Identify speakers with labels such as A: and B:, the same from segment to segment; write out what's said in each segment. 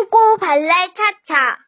A: 똥꼬 발랄 차차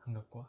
A: 한갑과